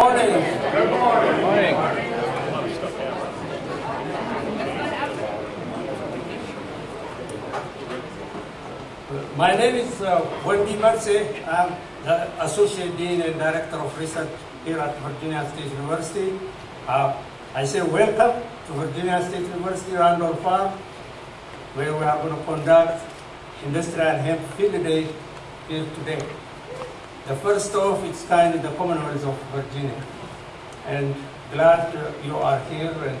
morning. Good morning. Morning. My name is uh, Wondi Mersie. I'm the Associate Dean and Director of Research here at Virginia State University. Uh, I say welcome to Virginia State University Randolph Farm, where we are going to conduct Industrial Hemp Field Day here today. The first of its kind in the Commonwealth of Virginia. And glad you are here and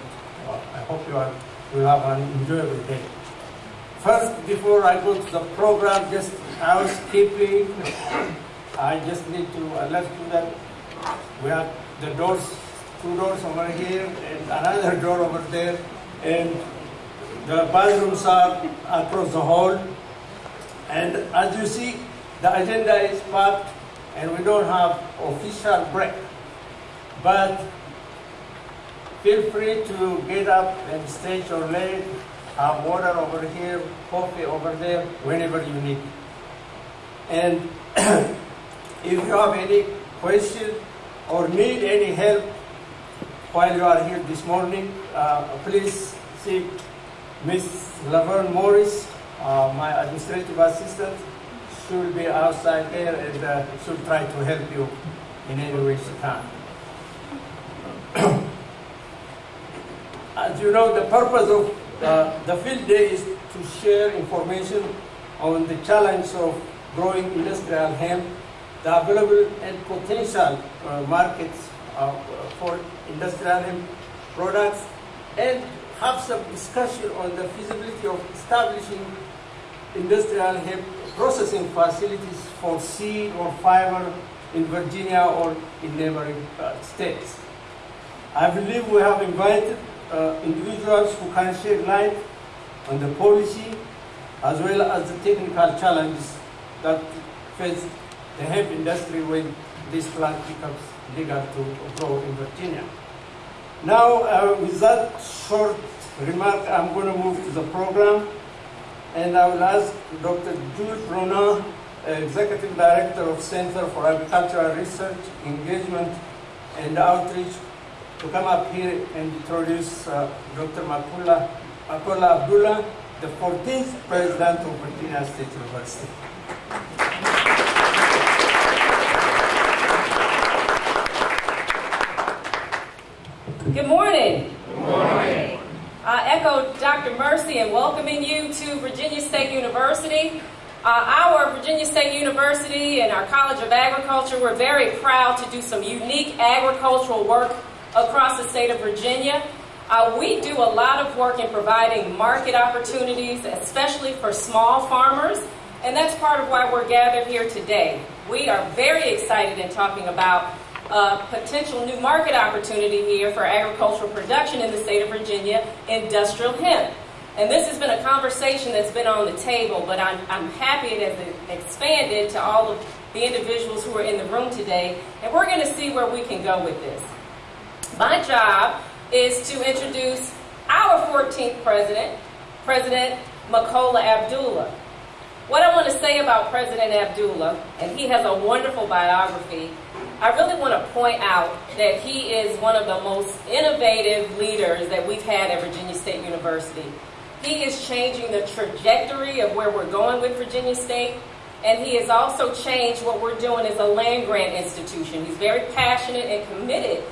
I hope you are, will have an enjoyable day. First, before I go to the program, just housekeeping. I just need to let you that we have the doors, two doors over here and another door over there, and the bathrooms are across the hall. And as you see, the agenda is packed, and we don't have official break. But feel free to get up and stretch your leg, have water over here, coffee over there, whenever you need. And if you have any question or need any help while you are here this morning, uh, please see Miss Laverne Morris, uh, my administrative assistant. She will be outside there and uh, she'll try to help you in any way she can. As you know, the purpose of uh, the field day is to share information on the challenge of growing industrial hemp, the available and potential uh, markets uh, for industrial hemp products, and have some discussion on the feasibility of establishing industrial hemp processing facilities for seed or fiber in Virginia or in neighboring uh, states. I believe we have invited uh, individuals who can shed light on the policy as well as the technical challenges that face the hemp industry when this plant becomes legal to grow in Virginia. Now, uh, with that short remark, I'm going to move to the program, and I will ask Dr. Jules Brunin, Executive Director of Center for Agricultural Research, Engagement, and Outreach, to come up here and introduce uh, Dr. Makula, Makola Abdullah, the 14th President of Virginia State University. Good morning. Good morning. I echo Dr. Mersie in welcoming you to Virginia State University. Uh, our Virginia State University and our College of Agriculture, we're very proud to do some unique agricultural work across the state of Virginia. Uh, we do a lot of work in providing market opportunities, especially for small farmers, and that's part of why we're gathered here today. We are very excited in talking about a potential new market opportunity here for agricultural production in the state of Virginia, industrial hemp. And this has been a conversation that's been on the table, but I'm, I'm happy it has expanded to all of the individuals who are in the room today, and we're going to see where we can go with this. My job is to introduce our 14th president, President Makola Abdullah. What I want to say about President Abdullah, and he has a wonderful biography, I really want to point out that he is one of the most innovative leaders that we've had at Virginia State University. He is changing the trajectory of where we're going with Virginia State, and he has also changed what we're doing as a land grant institution. He's very passionate and committed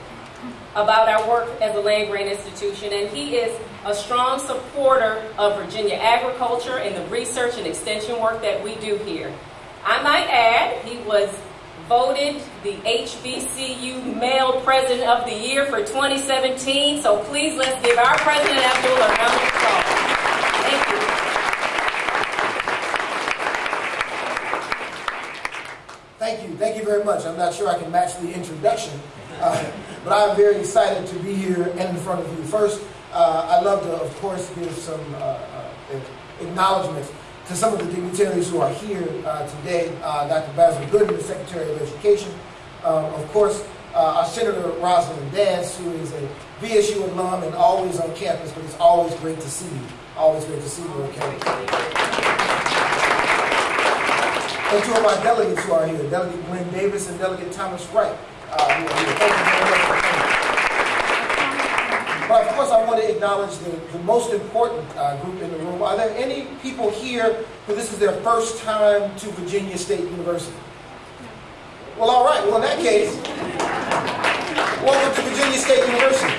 about our work as a land grant institution, and he is a strong supporter of Virginia agriculture and the research and extension work that we do here. I might add, he was voted the HBCU Male President of the Year for 2017, so please let's give our President Abdul a round of applause. Thank you. Thank you. Thank you very much. I'm not sure I can match the introduction, uh, but I'm very excited to be here and in front of you. First, uh, I'd love to, of course, give some uh, uh, acknowledgments to some of the dignitaries who are here uh, today. Uh, Dr. Basil Gooden, the Secretary of Education. Um, of course, uh, our Senator Rosalind Dance, who is a VSU alum and always on campus, but it's always great to see you. Always great to see you on campus and two of our delegates who are here, Delegate Glenn Davis and Delegate Thomas Wright. Uh, you know, thank you very much. But of course, I want to acknowledge the, the most important uh, group in the room. Are there any people here who this is their first time to Virginia State University? Well, all right. Well, in that case, welcome to Virginia State University.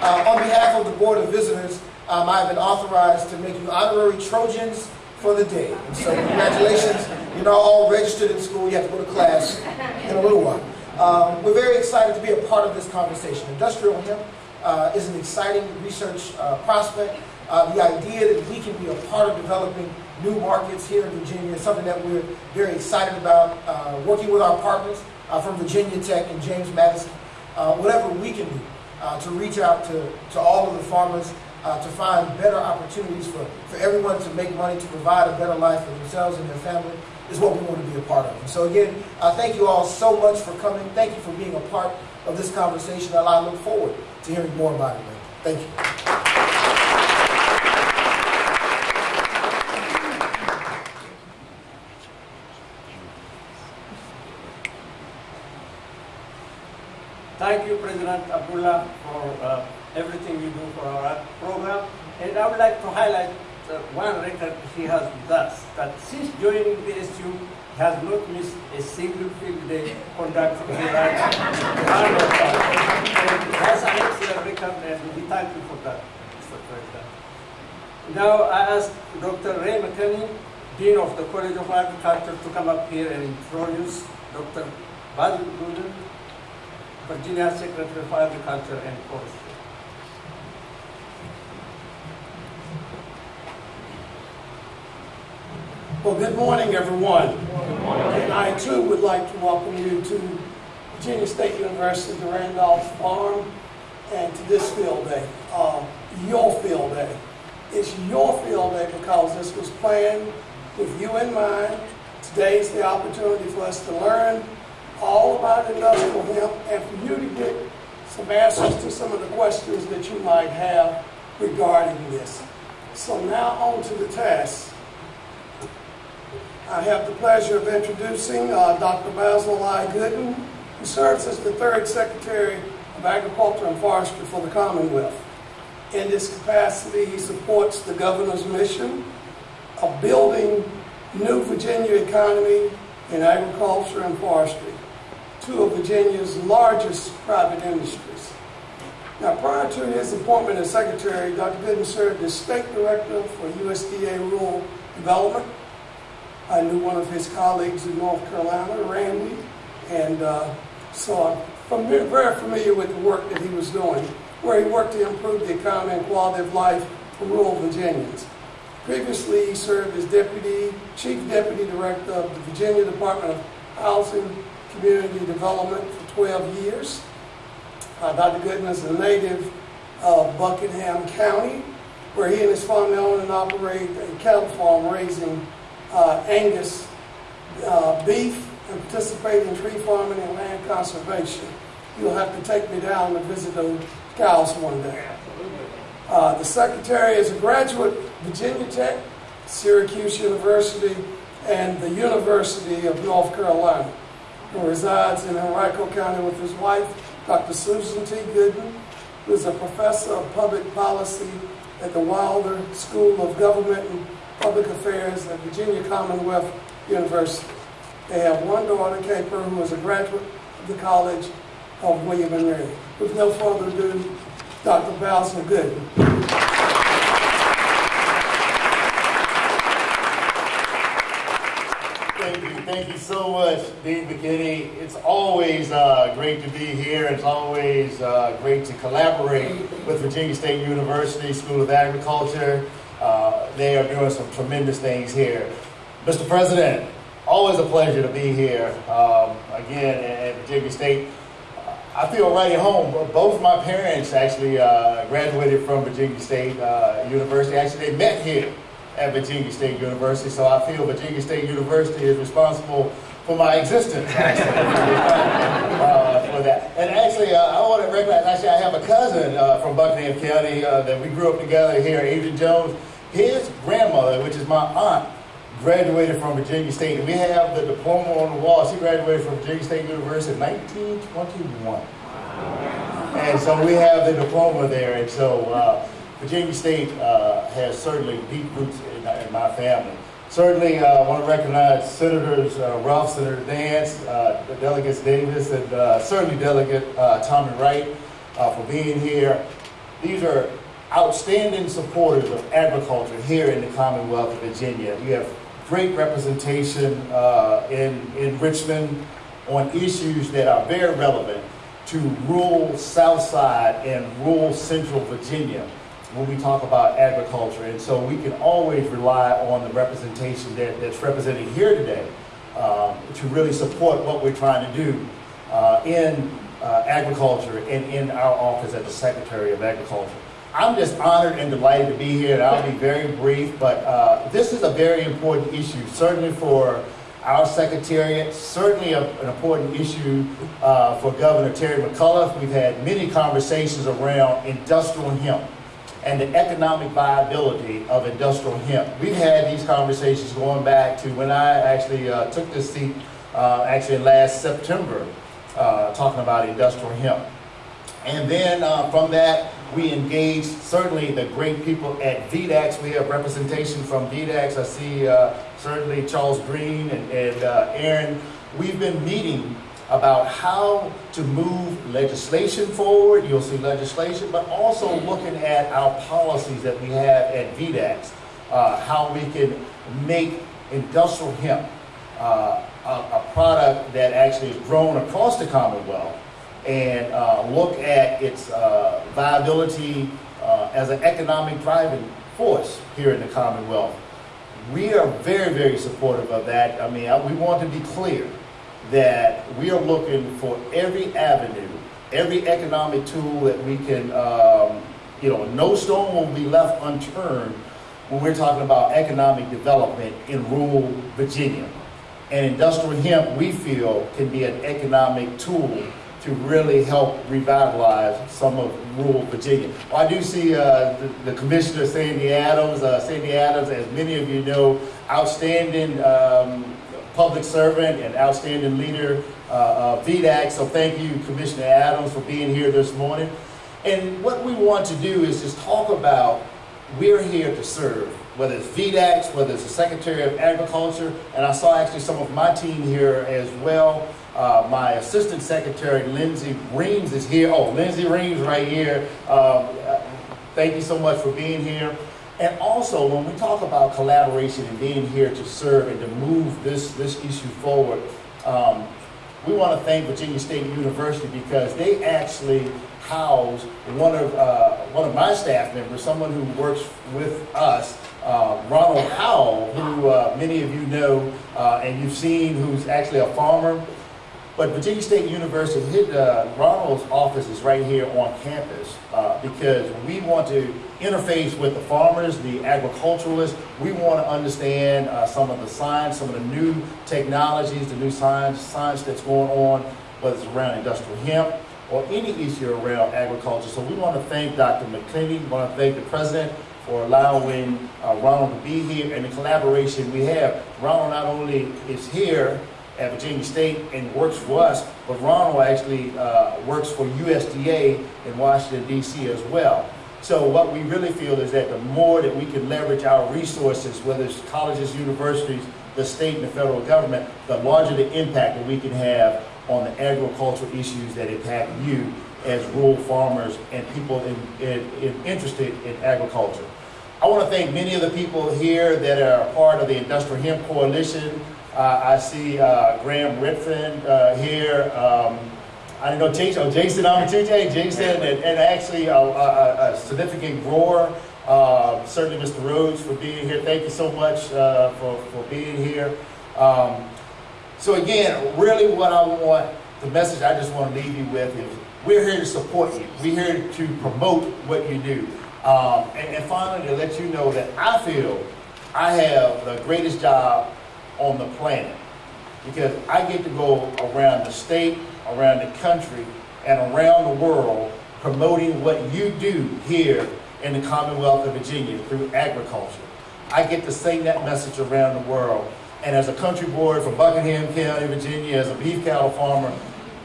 Uh, on behalf of the Board of Visitors, um, I have been authorized to make you honorary Trojans for the day. And so congratulations. You're not all registered in school. You have to go to class in a little while. Um, we're very excited to be a part of this conversation. Industrial hemp uh, is an exciting research uh, prospect. Uh, the idea that we can be a part of developing new markets here in Virginia is something that we're very excited about. Uh, working with our partners uh, from Virginia Tech and James Madison, uh, whatever we can do to reach out to, to all of the farmers to find better opportunities for, for everyone to make money, to provide a better life for themselves and their family is what we want to be a part of. And so again, uh, thank you all so much for coming. Thank you for being a part of this conversation, I look forward to hearing more about it later. Thank you. Thank you, President Abdullah, for uh, everything you do for our program. And I would like to highlight uh, one record he has with us, that since joining the SU, has not missed a single field day conducted here at That's an excellent record, and we thank you for that, Mr. President. Now I ask Dr. Ray McKinney, Dean of the College of Agriculture, to come up here and introduce Dr. Basil Gooden, Virginia Secretary for Agriculture and Forestry. Well, good morning, everyone. Good morning. And I too would like to welcome you to Virginia State University, the Randolph Farm, and to this field day, uh, your field day. It's your field day because this was planned with you in mind. Today is the opportunity for us to learn all about industrial hemp and for you to get some answers to some of the questions that you might have regarding this. So now on to the test. I have the pleasure of introducing uh, Dr. Basil I. Gooden, who serves as the third Secretary of Agriculture and Forestry for the Commonwealth. In this capacity, he supports the governor's mission of building new Virginia economy in agriculture and forestry two of Virginia's largest private industries. Now, prior to his appointment as Secretary, Dr. Gooden served as State Director for USDA Rural Development. I knew one of his colleagues in North Carolina, Randy, and uh, so I'm very familiar with the work that he was doing, where he worked to improve the economy and quality of life for rural Virginians. Previously, he served as Deputy Chief Deputy Director of the Virginia Department of Housing community development for 12 years. Uh, Dr. Gooden is a native of Buckingham County, where he and his family own and operate a cattle farm raising uh, Angus uh, beef and participate in tree farming and land conservation. You'll have to take me down to visit those cows one day. Uh, the secretary is a graduate Virginia Tech, Syracuse University, and the University of North Carolina who resides in Henrico County with his wife, Dr. Susan T. Gooden, who is a professor of public policy at the Wilder School of Government and Public Affairs at Virginia Commonwealth University. They have one daughter, Caper, who is a graduate of the College of William and Mary. With no further ado, Dr. Basil Gooden. Thank you so much, Dean McKinney. It's always uh, great to be here. It's always uh, great to collaborate with Virginia State University School of Agriculture. Uh, they are doing some tremendous things here. Mr. President, always a pleasure to be here um, again at Virginia State. I feel right at home. Both my parents actually uh, graduated from Virginia State uh, University. Actually, they met here at Virginia State University. So I feel Virginia State University is responsible for my existence, actually, uh, for that. And actually, uh, I want to recognize, actually, I have a cousin uh, from Buckingham County uh, that we grew up together here, Adrian Jones. His grandmother, which is my aunt, graduated from Virginia State. And we have the diploma on the wall. She graduated from Virginia State University in 1921. And so we have the diploma there. And so uh, Virginia State uh, has certainly deep roots in, in my family. Certainly, I uh, want to recognize Senators uh, Ruff, Senator Dance, uh, Delegates Davis, and uh, certainly Delegate uh, Tommy Wright uh, for being here. These are outstanding supporters of agriculture here in the Commonwealth of Virginia. You have great representation in, in Richmond on issues that are very relevant to rural South Side and rural Central Virginia when we talk about agriculture. And so we can always rely on the representation that, that's represented here today um, to really support what we're trying to do uh, in uh, agriculture and in our office as the Secretary of Agriculture. I'm just honored and delighted to be here, and I'll be very brief, but uh, this is a very important issue, certainly for our Secretariat, certainly a, an important issue uh, for Governor Terry McAuliffe. We've had many conversations around industrial hemp and the economic viability of industrial hemp. We've had these conversations going back to when I actually uh, took this seat, uh, actually last September, uh, talking about industrial hemp. And then uh, from that, we engaged certainly the great people at VDACS. We have representation from VDACS. I see uh, certainly Charles Green and, and uh, Aaron. We've been meeting about how to move legislation forward. You'll see legislation, but also looking at our policies that we have at VDACS, uh, how we can make industrial hemp uh, a, a, product that actually is grown across the Commonwealth and uh, look at its uh, viability uh, as an economic driving force here in the Commonwealth. We are very, very supportive of that. I mean, we want to be clear that we are looking for every avenue, every economic tool that we can, um, you know, no stone will be left unturned when we're talking about economic development in rural Virginia. And industrial hemp, we feel, can be an economic tool to really help revitalize some of rural Virginia. Well, I do see uh, the, the, Commissioner Sandy Adams. Uh, Sandy Adams, as many of you know, outstanding um, public servant and outstanding leader uh, of VDACS. So thank you, Commissioner Adams, for being here this morning. And what we want to do is just talk about we're here to serve, whether it's VDACS, whether it's the Secretary of Agriculture, and I saw actually some of my team here as well. Uh, my Assistant Secretary, Lindsay Reams, is here. Oh, Lindsay Reams right here. Um, uh, thank you so much for being here. And also, when we talk about collaboration and being here to serve and to move this, this issue forward, um, we want to thank Virginia State University because they actually house one of, uh, one of my staff members, someone who works with us, uh, Ronald Howell, who uh, many of you know uh, and you've seen, who's actually a farmer. But Virginia State University, his, uh, Ronald's office is right here on campus uh, because we want to interface with the farmers, the agriculturalists. We want to understand uh, some of the science, some of the new technologies, the new science, science that's going on, whether it's around industrial hemp or any issue around agriculture. So we want to thank Dr. McKinney, we want to thank the president for allowing uh, Ronald to be here and the collaboration we have. Ronald not only is here at Virginia State and works for us, but Ronald actually uh, works for USDA in Washington, D.C. as well. So what we really feel is that the more that we can leverage our resources, whether it's colleges, universities, the state and the federal government, the larger the impact that we can have on the agricultural issues that impact you as rural farmers and people in, in, in interested in agriculture. I want to thank many of the people here that are part of the Industrial Hemp Coalition. Uh, I see uh, Graham Redfin uh, here. Um, I don't know Jason, oh, Jason Amatucci, Jason, and, and actually a, a, a, significant grower. Uh, certainly, Mr. Rhodes, for being here. Thank you so much uh, for, for being here. Um, so, again, really what I want, the message I just want to leave you with is we're here to support you. We're here to promote what you do. Um, and, and finally, to let you know that I feel I have the greatest job on the planet. Because I get to go around the state, around the country, and around the world promoting what you do here in the Commonwealth of Virginia through agriculture. I get to sing that message around the world. And as a country boy from Buckingham County, Virginia, as a beef cattle farmer,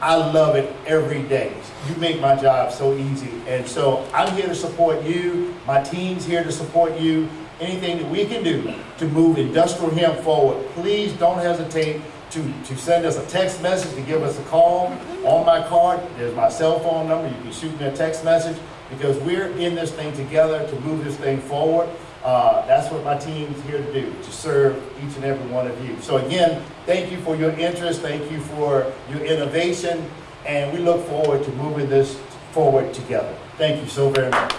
I love it every day. You make my job so easy. And so I'm here to support you. My team's here to support you. Anything that we can do to move industrial hemp forward, please don't hesitate to, to send us a text message, to give us a call. On my card, there's my cell phone number. You can shoot me a text message because we're in this thing together to move this thing forward. Uh, that's what my team's here to do, to serve each and every one of you. So again, thank you for your interest. Thank you for your innovation. And we look forward to moving this forward together. Thank you so very much.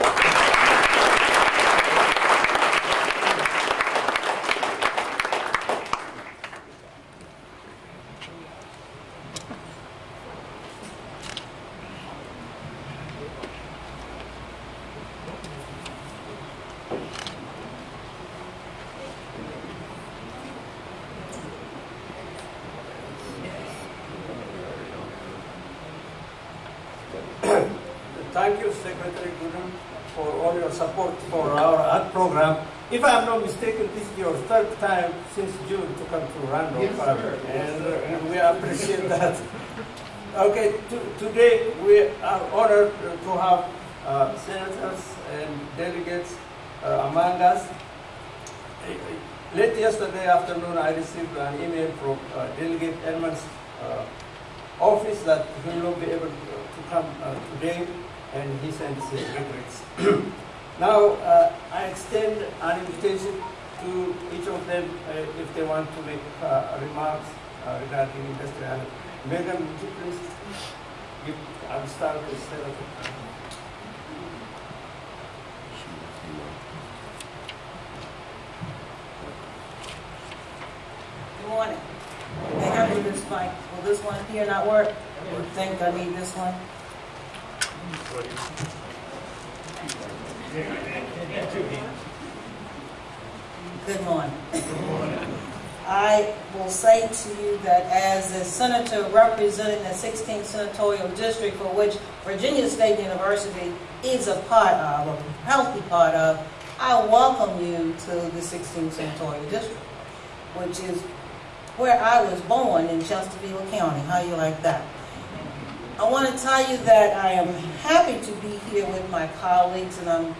Thank you, Secretary Gooden, for all your support for our art program. If I'm not mistaken, this is your third time since June to come to And, and we appreciate that. Okay, to, today we are honored to have uh, senators and delegates uh, among us. Late yesterday afternoon, I received an email from uh, Delegate Edmonds' uh, office that he will not be able to to come uh, today, and he sends his regrets. now, uh, I extend an invitation to each of them uh, if they want to make uh, remarks uh, regarding industrial. Megan, would you please? Give, I'll start with Senator. Good morning. May I need this mic? Will this one here not work? You think I need this one? Good morning. Good morning. I will say to you that as a senator representing the 16th senatorial district for which Virginia State University is a part of, a healthy part of, I welcome you to the 16th senatorial district, which is where I was born in Chesterfield County. How you like that? I want to tell you that I am happy to be here with my colleagues, and I'm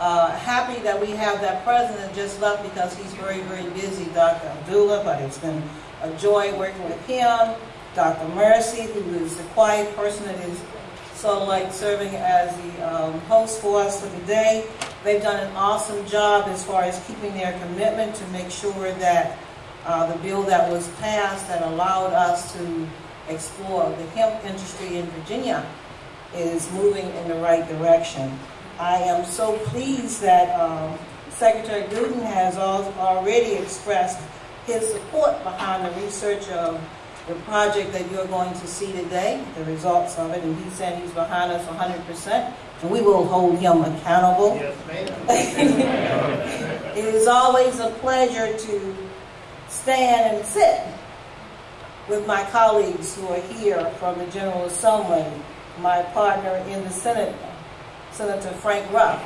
uh, happy that we have that president just left because he's very, very busy, Dr. Abdullah, but it's been a joy working with him. Dr. Mersie, who is the quiet person that is so like serving as the um, host for us for the day. They've done an awesome job as far as keeping their commitment to make sure that uh, the bill that was passed that allowed us to explore the hemp industry in Virginia is moving in the right direction. I am so pleased that um, Secretary Gooden has al- already expressed his support behind the research of the project that you're going to see today, the results of it, and he said he's behind us 100%, and we will hold him accountable. it is always a pleasure to stand and sit with my colleagues who are here from the General Assembly, my partner in the Senate, Senator Frank Ruff,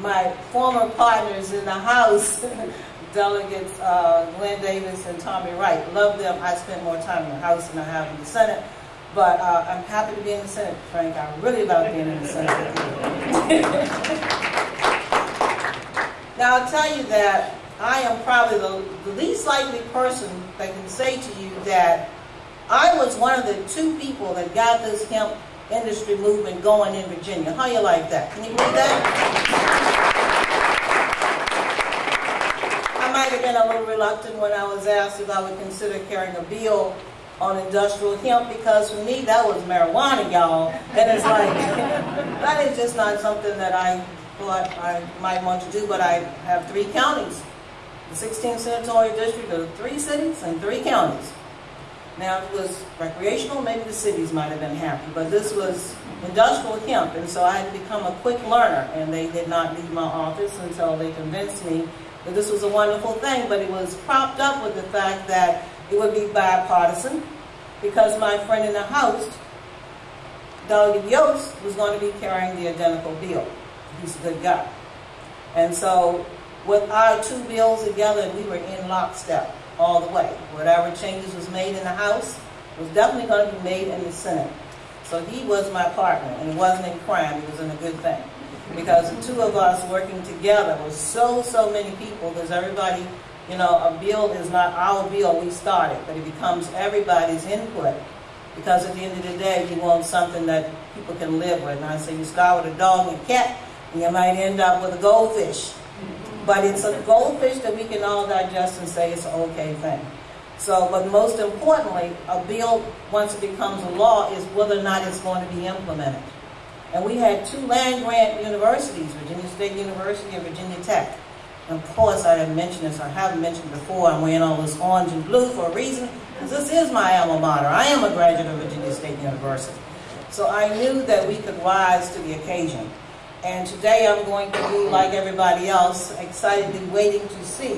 my former partners in the House, Delegates uh, Glenn Davis and Tommy Wright. Love them. I spend more time in the House than I have in the Senate. But uh, I'm happy to be in the Senate, Frank. I really love being in the Senate. now, I'll tell you that I am probably the, least likely person that can say to you that I was one of the two people that got this hemp industry movement going in Virginia. How you like that? Can you believe that? I might have been a little reluctant when I was asked if I would consider carrying a bill on industrial hemp because for me that was marijuana, y'all. And it's like, that is just not something that I thought I might want to do, but I have three counties. The 16th senatorial district of three cities and three counties. Now, it was recreational, maybe the cities might have been happy, but this was industrial hemp, and so I had become a quick learner, and they did not leave my office until they convinced me that this was a wonderful thing, but it was propped up with the fact that it would be bipartisan, because my friend in the House, Delegate Yost, was going to be carrying the identical bill. He's a good guy. And so with our two bills together, we were in lockstep all the way. Whatever changes was made in the House was definitely going to be made in the Senate. So he was my partner, and it wasn't in crime, it was in a good thing. Because the two of us working together was so, so many people, because everybody, you know, a bill is not our bill, we started, but it becomes everybody's input. Because at the end of the day, you want something that people can live with. And I say you start with a dog and cat, and you might end up with a goldfish. But it's a goldfish that we can all digest and say it's an okay thing. So, but most importantly, a bill, once it becomes a law, is whether or not it's going to be implemented. And we had two land grant universities, Virginia State University and Virginia Tech. And of course, I have mentioned this, I haven't mentioned before, I'm wearing all this orange and blue for a reason, because this is my alma mater. I am a graduate of Virginia State University. So I knew that we could rise to the occasion. And today I'm going to be, like everybody else, excitedly waiting to see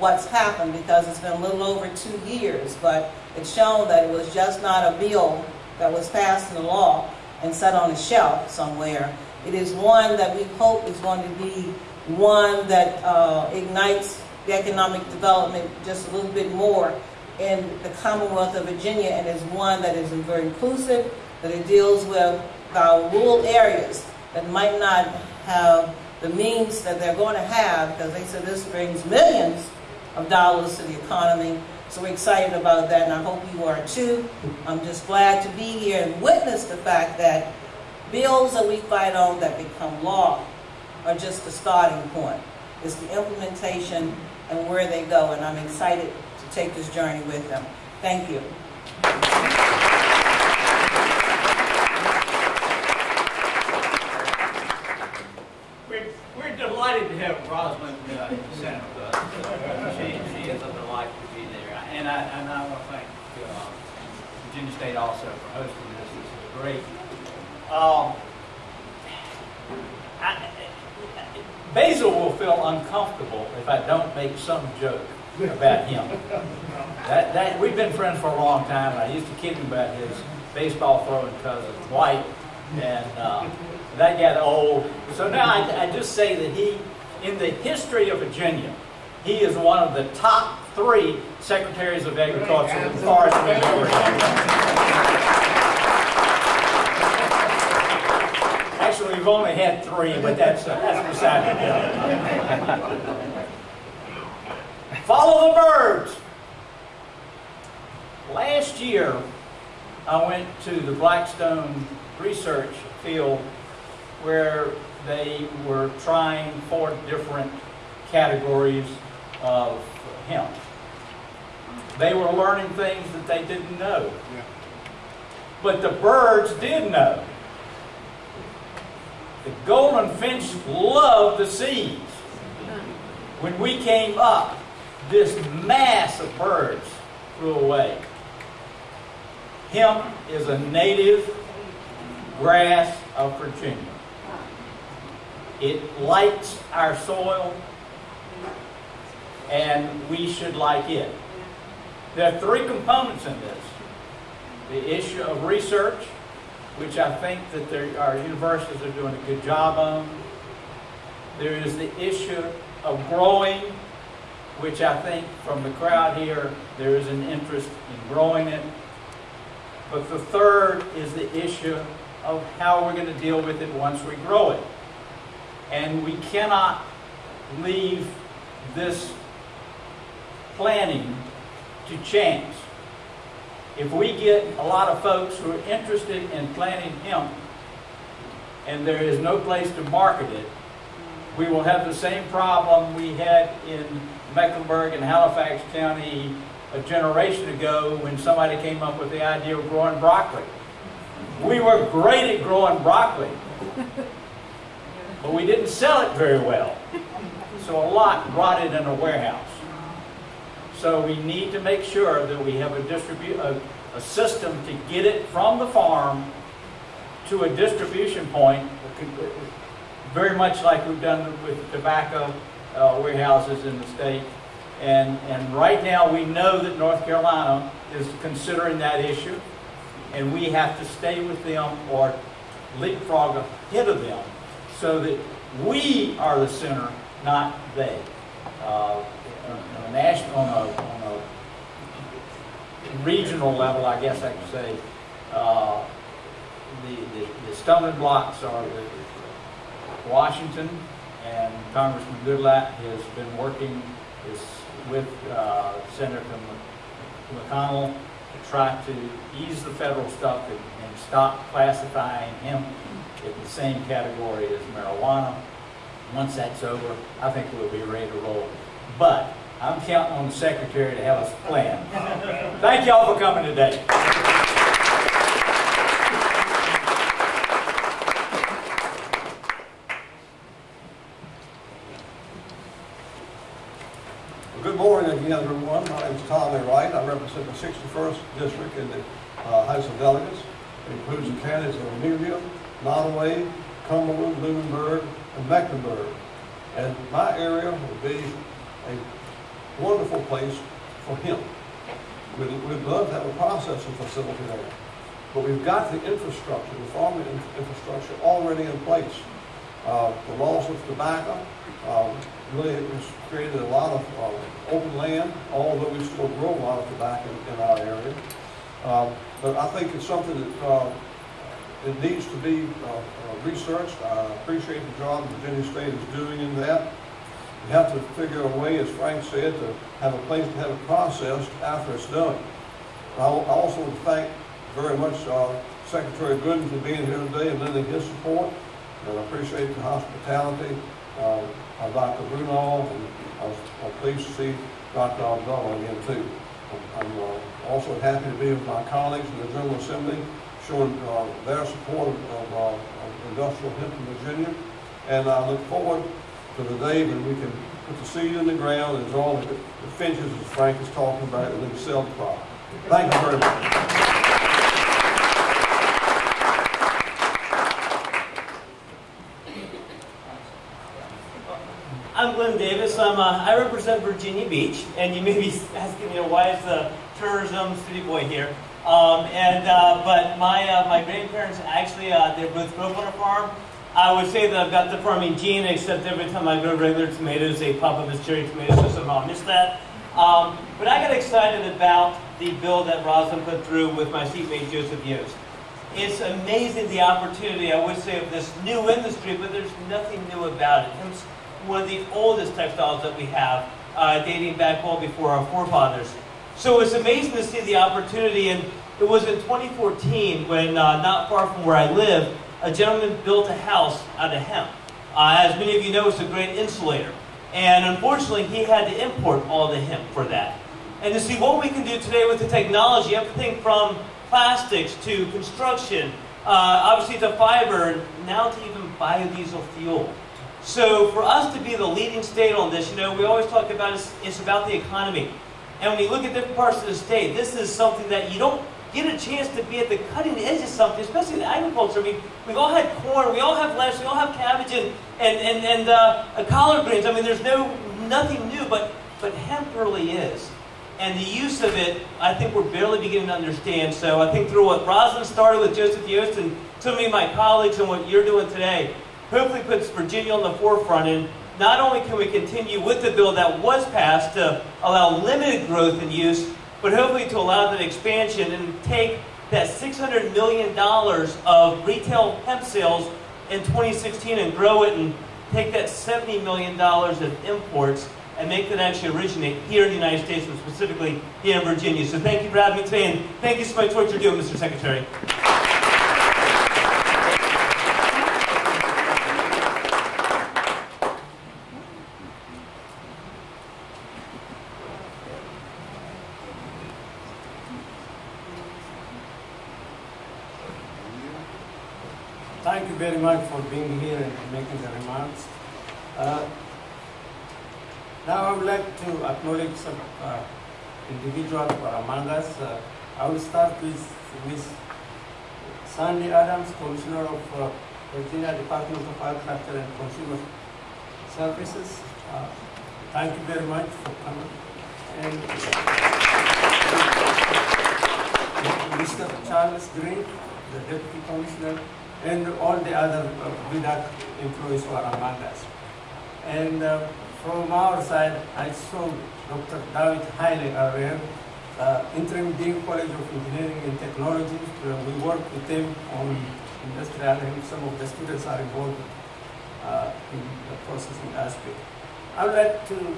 what's happened because it's been a little over two years, but it's shown that it was just not a bill that was passed into law and set on a shelf somewhere. It is one that we hope is going to be one that uh, ignites the economic development just a little bit more in the Commonwealth of Virginia and is one that is very inclusive, that it deals with our rural areas that might not have the means that they're going to have because they said this brings millions of dollars to the economy. So we're excited about that, and I hope you are too. I'm just glad to be here and witness the fact that bills that we fight on that become law are just the starting point. It's the implementation and where they go, and I'm excited to take this journey with them. Thank you. We're, we're delighted Rosalind uh, us. Uh, She, she is a delight to be there. And I, and I want to thank uh, Virginia State also for hosting this. This is great. Um, I, Basil will feel uncomfortable if I don't make some joke about him. That, that, we've been friends for a long time, and I used to kid him about his baseball throwing cousin, Dwight, and uh, that got old. So now I, I just say that he, in the history of Virginia, he is one of the top three secretaries of agriculture as we Actually, we've only had three, but that's, that's beside the point. Follow the birds. Last year, I went to the Blackstone research field where they were trying four different categories of hemp. They were learning things that they didn't know. But the birds did know. The golden finch loved the seeds. When we came up, this mass of birds flew away. Hemp is a native grass of Virginia. It likes our soil, and we should like it. There are three components in this. The issue of research, which I think that there, our universities are doing a good job on. There is the issue of growing, which I think from the crowd here, there is an interest in growing it. But the third is the issue of how we're going to deal with it once we grow it. And we cannot leave this planning to chance. If we get a lot of folks who are interested in planting hemp and there is no place to market it, we will have the same problem we had in Mecklenburg and Halifax County a generation ago when somebody came up with the idea of growing broccoli. We were great at growing broccoli, but we didn't sell it very well. So a lot rotted in a warehouse. So we need to make sure that we have a distribute a, a system to get it from the farm to a distribution point, very much like we've done with tobacco uh, warehouses in the state. And, and right now we know that North Carolina is considering that issue, and we have to stay with them or leapfrog ahead of them so that we are the center, not they. uh, on a national, on a, on a regional level, I guess I could say, uh, the, the, the stumbling blocks are the Washington and Congressman Goodlatte has been working with uh, Senator McConnell to try to ease the federal stuff and, and stop classifying hemp in the same category as marijuana. Once that's over, I think we'll be ready to roll. But I'm counting on the secretary to have us plan. Thank y'all for coming today. Good morning again, everyone. My name is Tommy Wright. I represent the 61st District in the uh, House of Delegates. It includes the counties of Amelia, Nottoway, Cumberland, Lunenburg, and Mecklenburg. And my area will be a wonderful place for him. We'd, we'd love to have a processing facility there. But we've got the infrastructure, the farming in- infrastructure already in place. Uh, the loss of tobacco um, really has created a lot of uh, open land, although we still grow a lot of tobacco in, in our area. Um, but I think it's something that uh, it needs to be uh, uh, researched. I appreciate the job Virginia State is doing in that. We have to figure a way, as Frank said, to have a place to have it processed after it's done. I al- I also would thank very much uh, Secretary Gooden for being here today and lending his support. And I appreciate the hospitality uh, of Dr. Brunel, and I was I'm pleased to see Dr. Abdullah again too. I'm, uh, also happy to be with my colleagues in the General Assembly, showing uh, their support of, uh, of industrial hemp in Virginia. And I look forward to the day when we can put the seed in the ground and draw the the finches, as Frank is talking about, and then sell the crop. Thank you very much. I'm Glenn Davis. I'm, uh, I represent Virginia Beach, and you may be asking, you know, why is the tourism city boy here? Um, and uh, but my uh, my grandparents actually uh, they both grew up on a farm. I would say that I've got the farming gene, except every time I grow regular tomatoes, they pop up as cherry tomatoes, so somehow I missed that. Um, but I got excited about the bill that Roslyn put through with my seatmate Joseph Yost. It's amazing the opportunity, I would say, of this new industry, but there's nothing new about it. It's one of the oldest textiles that we have, uh, dating back well before our forefathers. So it's amazing to see the opportunity, and it was in 2014 when, uh, not far from where I live, a gentleman built a house out of hemp. Uh, as many of you know, it's a great insulator. And unfortunately, he had to import all the hemp for that. And to see what we can do today with the technology, everything from plastics to construction, uh, obviously to fiber, now to even biodiesel fuel. So for us to be the leading state on this, you know, we always talk about it's, it's about the economy. And when you look at different parts of the state, this is something that you don't get a chance to be at the cutting edge of something, especially in agriculture. I mean, we've all had corn, we all have lettuce, we all have cabbage and, and, and, and uh, collard greens. I mean, there's no nothing new, but, but hemp really is. And the use of it, I think we're barely beginning to understand. So I think through what Roslyn started with Joseph Yost and so of my colleagues and what you're doing today, hopefully puts Virginia on the forefront. And not only can we continue with the bill that was passed to allow limited growth and use, but hopefully to allow that expansion and take that $600 million of retail hemp sales in 2016 and grow it and take that $70 million of imports and make that actually originate here in the United States, and specifically here in Virginia. So thank you for having me today, and thank you so much for what you're doing, Mr. Secretary. Thank you very much for being here and making the remarks. Uh, now I would like to acknowledge some uh, individuals among us. Uh, I will start with, with Sandy Adams, Commissioner of uh, Virginia Department of Agriculture and Consumer Services. Uh, thank you very much for coming. And Mr. Charles Green, the Deputy Commissioner, and all the other uh, VDACS employees who are among us. And uh, from our side, I saw Dr. David Haile earlier, uh, interim dean College of Engineering and Technology. Uh, we work with them on industrial and some of the students are involved uh, in the processing aspect. I would like to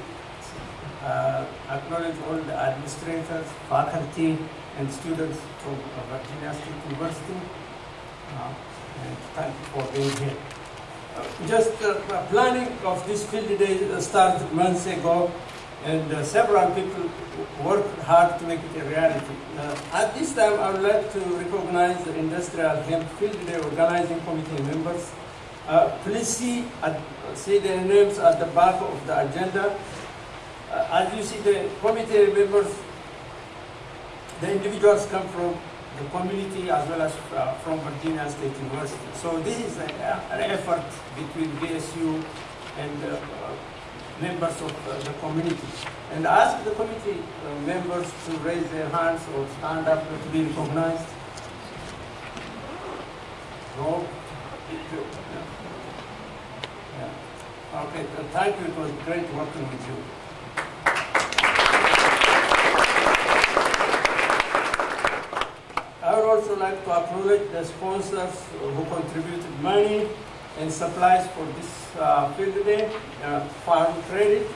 uh, acknowledge all the administrators, faculty, and students from Virginia State University, uh, and thank you for being here. Just uh, planning of this field day started months ago, and uh, several people worked hard to make it a reality. Uh, at this time, I would like to recognize the Industrial Hemp Field Day Organizing Committee members. Please see, at, see their names at the back of the agenda. As you see, the committee members, the individuals come from the community as well as uh, from Virginia State University. So this is a, an effort between VSU and uh, members of uh, the community. And ask the committee uh, members to raise their hands or stand up to be recognized. No? Yeah. Yeah. Okay, thank you. It was great working with you. I would also like to acknowledge the sponsors who contributed money and supplies for this uh, field day, uh, Farm Credit,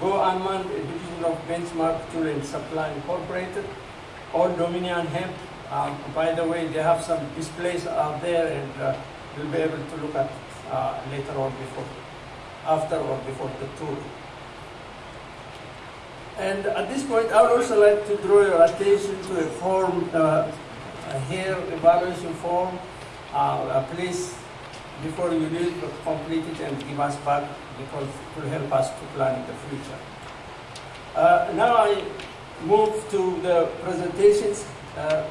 Go Unmanned, a division of Benchmark Tool and Supply Incorporated, Old Dominion Hemp. Um, by the way, they have some displays out there and uh, you'll be able to look at uh, later on before, after or before the tour. And at this point, I would also like to draw your attention to a form, uh, hair evaluation form. Uh, please before you leave, complete it and give us back because it will help us to plan in the future. Uh, now I move to the presentations. Uh,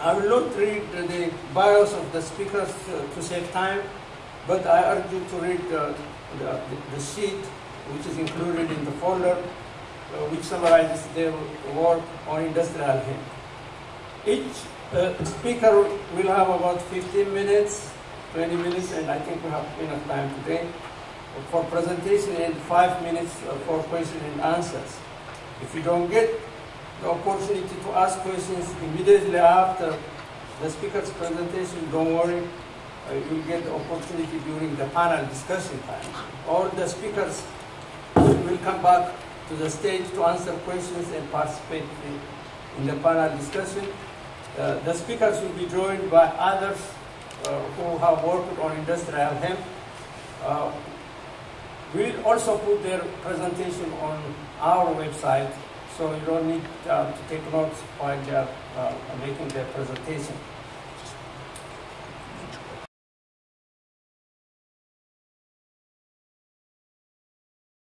I will not read the bios of the speakers uh, to save time, but I urge you to read the, the, the sheet which is included in the folder, uh, which summarizes their work on industrial hemp. Each uh, speaker will have about 15 minutes 20 minutes, and I think we have enough time today for presentation and five minutes for questions and answers. If you don't get the opportunity to ask questions immediately after the speaker's presentation, don't worry, uh, you'll get the opportunity during the panel discussion time. All the speakers will come back to the stage to answer questions and participate in the panel discussion. Uh, the speakers will be joined by others uh, who have worked on industrial hemp. Uh, we'll also put their presentation on our website, so you don't need uh, to take notes while they are making their presentation.